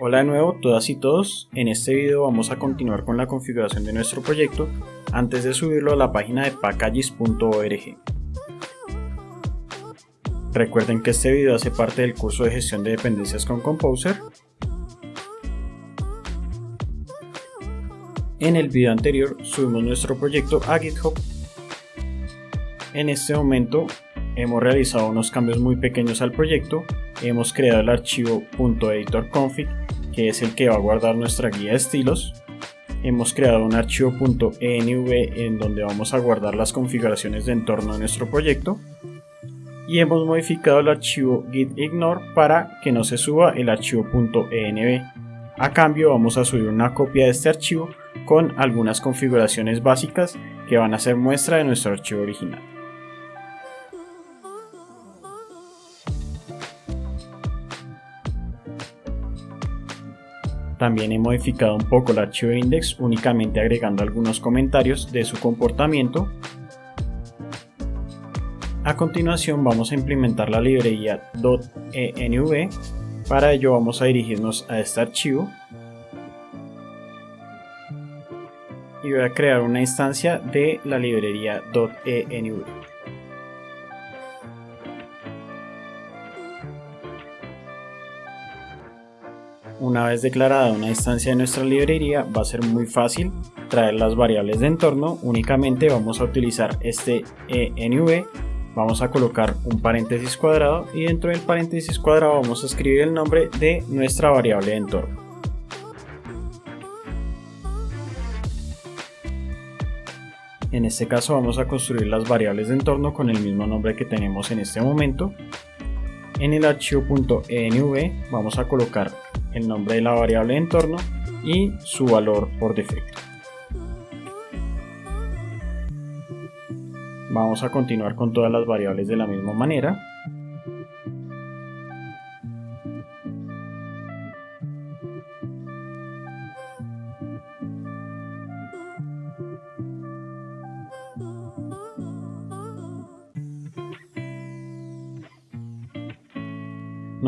Hola de nuevo todas y todos, en este video vamos a continuar con la configuración de nuestro proyecto antes de subirlo a la página de packages.org. Recuerden que este video hace parte del curso de gestión de dependencias con Composer. En el video anterior subimos nuestro proyecto a GitHub. En este momento hemos realizado unos cambios muy pequeños al proyecto. Hemos creado el archivo .editorconfig que es el que va a guardar nuestra guía de estilos. Hemos creado un archivo .env en donde vamos a guardar las configuraciones de entorno de nuestro proyecto. Y hemos modificado el archivo gitignore para que no se suba el archivo .env. A cambio vamos a subir una copia de este archivo con algunas configuraciones básicas que van a ser muestra de nuestro archivo original También he modificado un poco el archivo index únicamente agregando algunos comentarios de su comportamiento. A continuación vamos a implementar la librería .env. Para ello vamos a dirigirnos a este archivo y voy a crear una instancia de la librería .env. Una vez declarada una instancia de nuestra librería va a ser muy fácil traer las variables de entorno, únicamente vamos a utilizar este env, vamos a colocar un paréntesis cuadrado y dentro del paréntesis cuadrado vamos a escribir el nombre de nuestra variable de entorno. En este caso vamos a construir las variables de entorno con el mismo nombre que tenemos en este momento. En el archivo .env vamos a colocar el nombre de la variable de entorno y su valor por defecto. Vamos a continuar con todas las variables de la misma manera.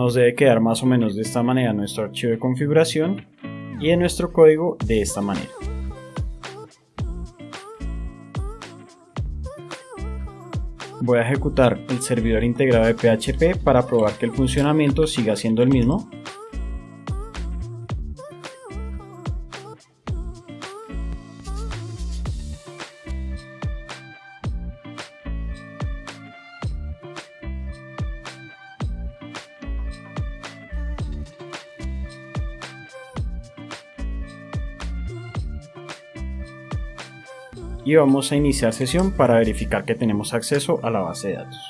Nos debe quedar más o menos de esta manera nuestro archivo de configuración y en nuestro código de esta manera. Voy a ejecutar el servidor integrado de PHP para probar que el funcionamiento siga siendo el mismo y vamos a iniciar sesión para verificar que tenemos acceso a la base de datos.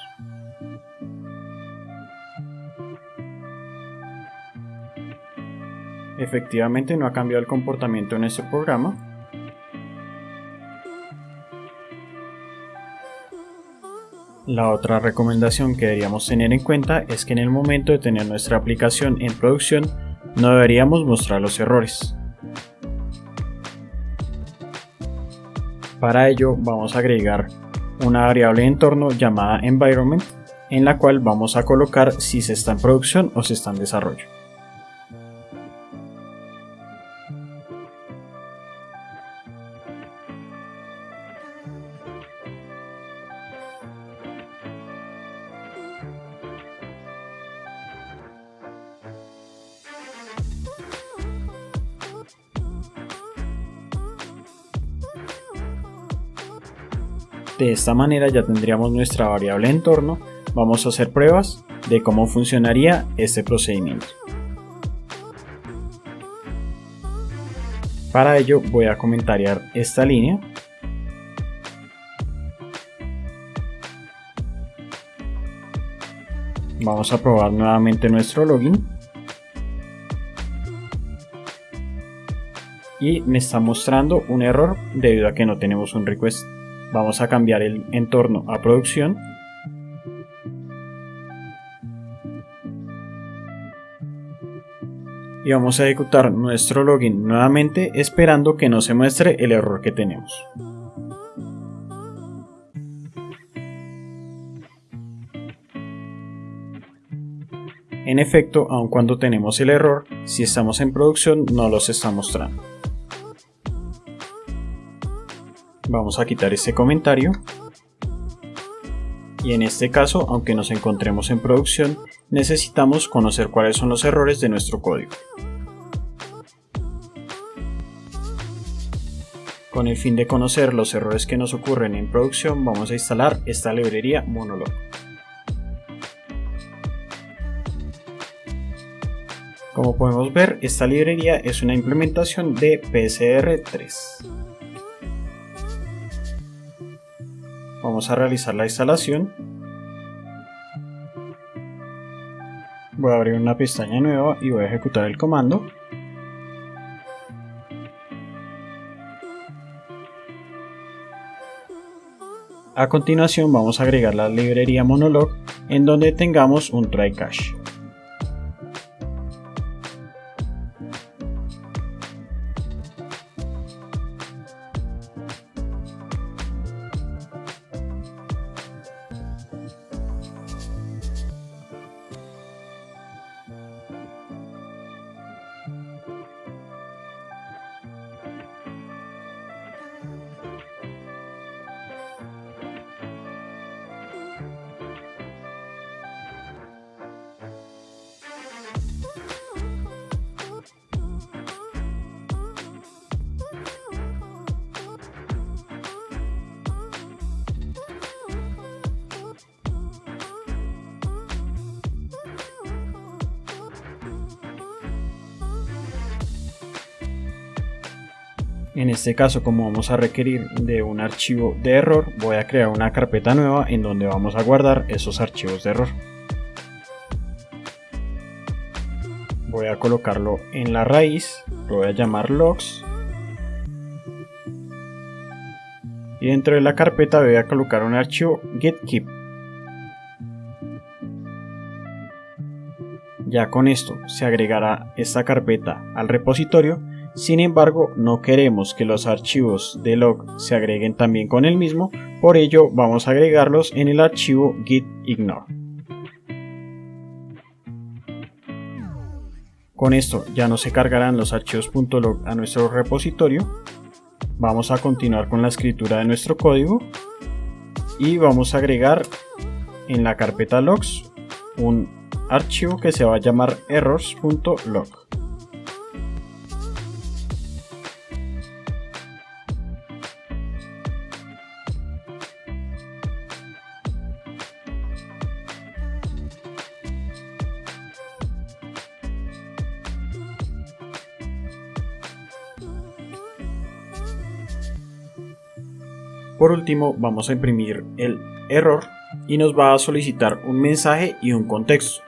Efectivamente no ha cambiado el comportamiento en este programa. La otra recomendación que deberíamos tener en cuenta es que en el momento de tener nuestra aplicación en producción no deberíamos mostrar los errores. Para ello vamos a agregar una variable de entorno llamada environment en la cual vamos a colocar si se está en producción o se está en desarrollo. De esta manera ya tendríamos nuestra variable entorno. Vamos a hacer pruebas de cómo funcionaría este procedimiento. Para ello voy a comentariar esta línea. Vamos a probar nuevamente nuestro login. Y me está mostrando un error debido a que no tenemos un request Vamos a cambiar el entorno a producción. Y vamos a ejecutar nuestro login nuevamente esperando que no se muestre el error que tenemos. En efecto, aun cuando tenemos el error, si estamos en producción no los está mostrando. Vamos a quitar este comentario. Y en este caso, aunque nos encontremos en producción, necesitamos conocer cuáles son los errores de nuestro código. Con el fin de conocer los errores que nos ocurren en producción, vamos a instalar esta librería Monolog. Como podemos ver, esta librería es una implementación de PCR3. Vamos a realizar la instalación. Voy a abrir una pestaña nueva y voy a ejecutar el comando. A continuación vamos a agregar la librería Monolog en donde tengamos un try cache. En este caso, como vamos a requerir de un archivo de error, voy a crear una carpeta nueva en donde vamos a guardar esos archivos de error. Voy a colocarlo en la raíz, lo voy a llamar logs. Y dentro de la carpeta voy a colocar un archivo getKeep. Ya con esto se agregará esta carpeta al repositorio sin embargo, no queremos que los archivos de log se agreguen también con el mismo, por ello vamos a agregarlos en el archivo git ignore. Con esto ya no se cargarán los archivos .log a nuestro repositorio. Vamos a continuar con la escritura de nuestro código y vamos a agregar en la carpeta logs un archivo que se va a llamar errors.log. Por último, vamos a imprimir el error y nos va a solicitar un mensaje y un contexto.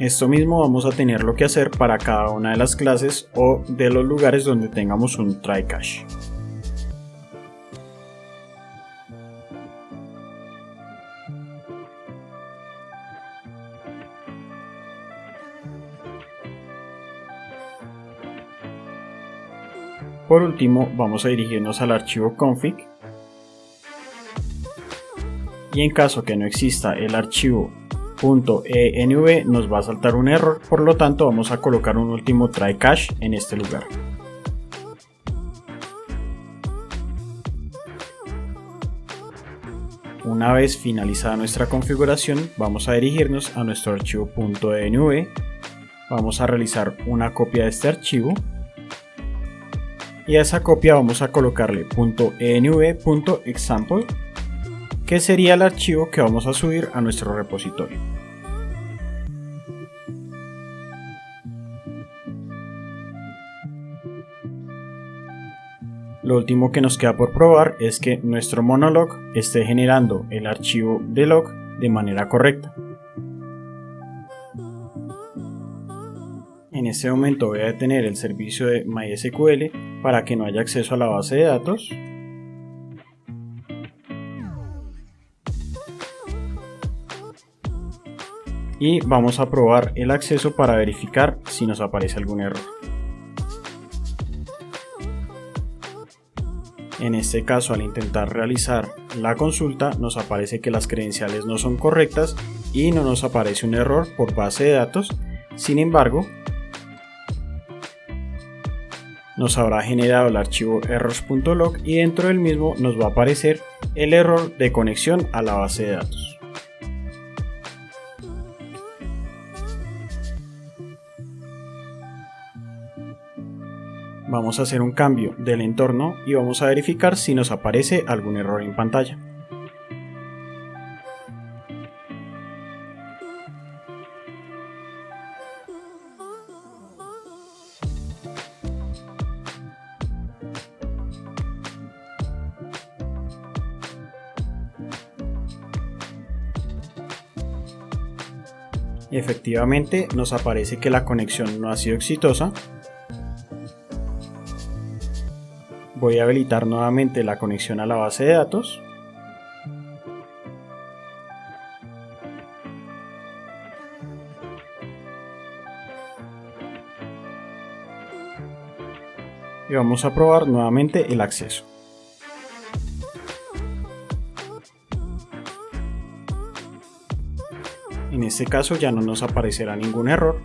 Esto mismo vamos a tener lo que hacer para cada una de las clases o de los lugares donde tengamos un try cache. Por último, vamos a dirigirnos al archivo config y en caso que no exista el archivo .env nos va a saltar un error, por lo tanto vamos a colocar un último try cache en este lugar. Una vez finalizada nuestra configuración, vamos a dirigirnos a nuestro archivo .env, vamos a realizar una copia de este archivo. Y a esa copia vamos a colocarle .env.example que sería el archivo que vamos a subir a nuestro repositorio. Lo último que nos queda por probar es que nuestro monolog esté generando el archivo de log de manera correcta. En este momento voy a detener el servicio de MySQL para que no haya acceso a la base de datos y vamos a probar el acceso para verificar si nos aparece algún error. En este caso al intentar realizar la consulta nos aparece que las credenciales no son correctas y no nos aparece un error por base de datos, sin embargo nos habrá generado el archivo errors.log y dentro del mismo nos va a aparecer el error de conexión a la base de datos. Vamos a hacer un cambio del entorno y vamos a verificar si nos aparece algún error en pantalla. Efectivamente nos aparece que la conexión no ha sido exitosa Voy a habilitar nuevamente la conexión a la base de datos. Y vamos a probar nuevamente el acceso. En este caso ya no nos aparecerá ningún error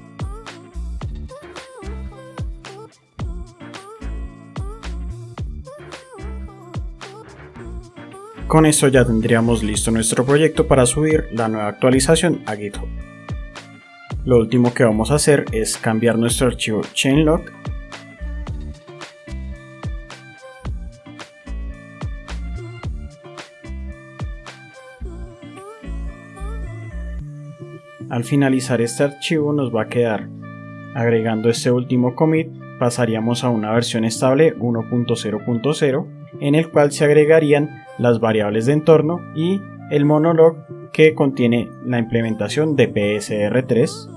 Con esto ya tendríamos listo nuestro proyecto para subir la nueva actualización a GitHub. Lo último que vamos a hacer es cambiar nuestro archivo chainlog Al finalizar este archivo nos va a quedar agregando este último commit pasaríamos a una versión estable 1.0.0 en el cual se agregarían las variables de entorno y el monolog que contiene la implementación de PSR3.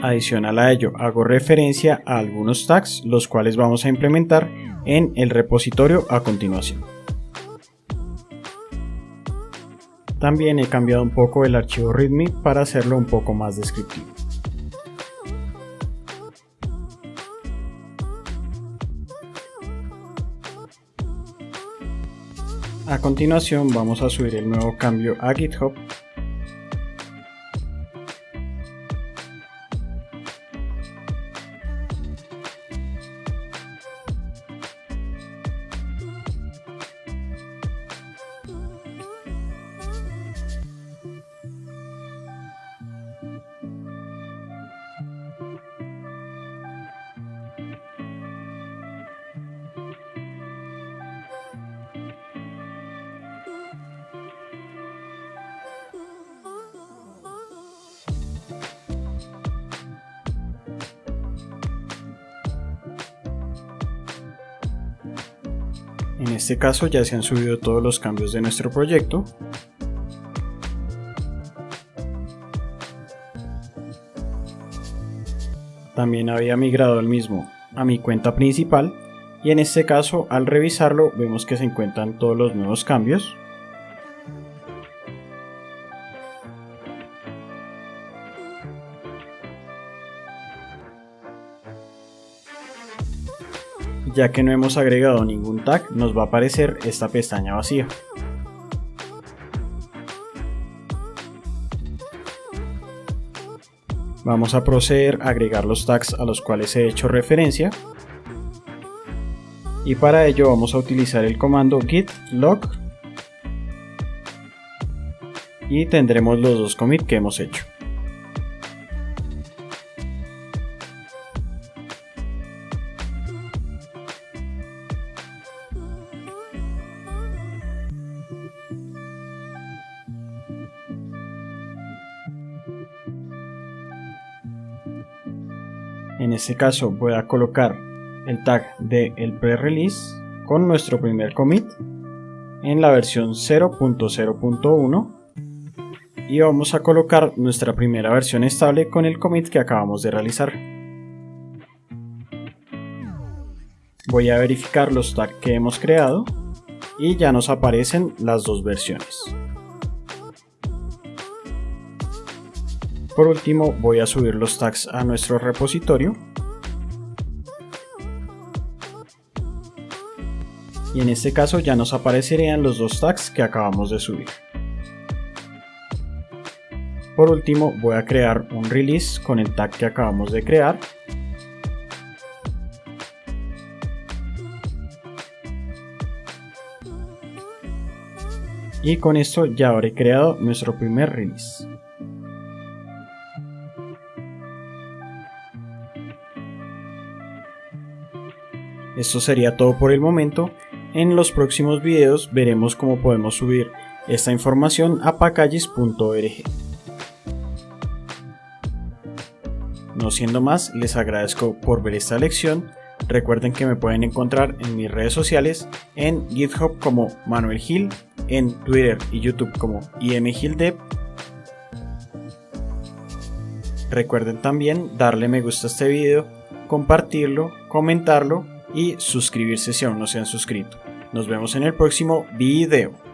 Adicional a ello, hago referencia a algunos tags, los cuales vamos a implementar en el repositorio a continuación. También he cambiado un poco el archivo README para hacerlo un poco más descriptivo. A continuación vamos a subir el nuevo cambio a GitHub En este caso ya se han subido todos los cambios de nuestro proyecto. También había migrado el mismo a mi cuenta principal y en este caso al revisarlo vemos que se encuentran todos los nuevos cambios ya que no hemos agregado ningún tag nos va a aparecer esta pestaña vacía. Vamos a proceder a agregar los tags a los cuales he hecho referencia y para ello vamos a utilizar el comando git log y tendremos los dos commits que hemos hecho. Este caso voy a colocar el tag de el pre-release con nuestro primer commit en la versión 0.0.1 y vamos a colocar nuestra primera versión estable con el commit que acabamos de realizar. Voy a verificar los tags que hemos creado y ya nos aparecen las dos versiones. Por último voy a subir los tags a nuestro repositorio. Y en este caso ya nos aparecerían los dos tags que acabamos de subir. Por último voy a crear un release con el tag que acabamos de crear. Y con esto ya habré creado nuestro primer release. Esto sería todo por el momento. En los próximos videos veremos cómo podemos subir esta información a packages.org. No siendo más, les agradezco por ver esta lección. Recuerden que me pueden encontrar en mis redes sociales, en GitHub como Manuel Gil, en Twitter y YouTube como imgildev. Recuerden también darle me gusta a este video, compartirlo, comentarlo y suscribirse si aún no se han suscrito. Nos vemos en el próximo video.